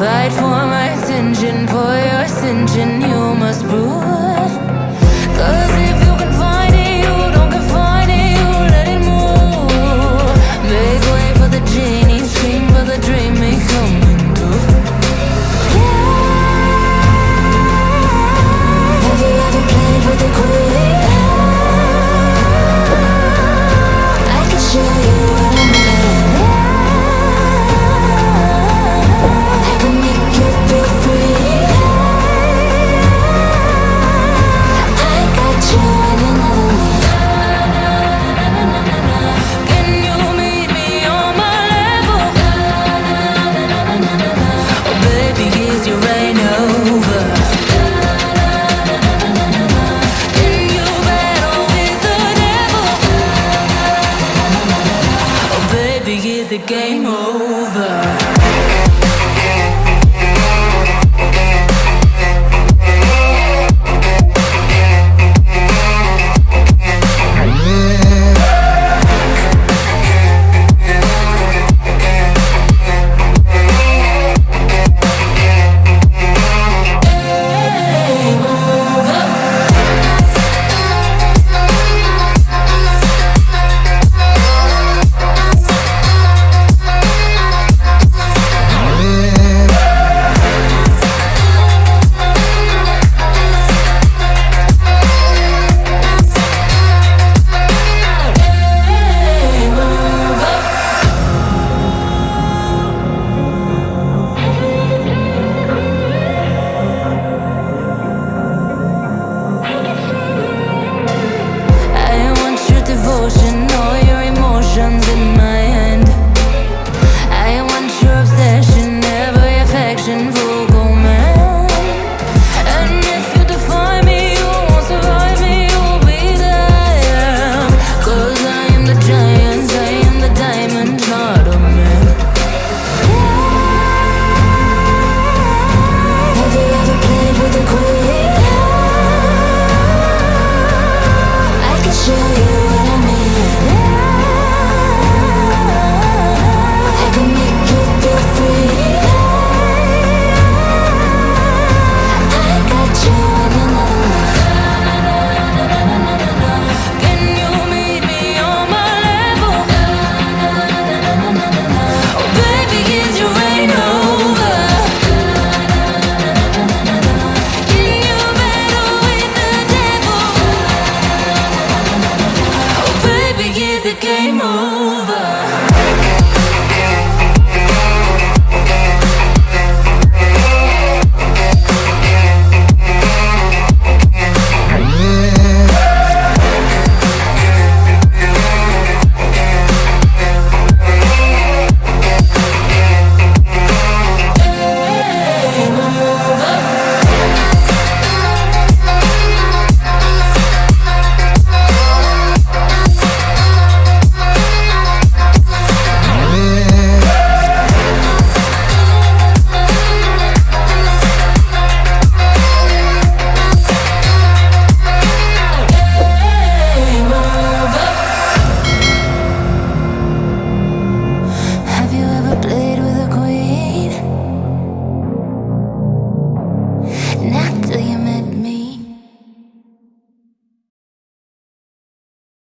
Fight for my attention, for your ascension, you must prove. the game over? anymore.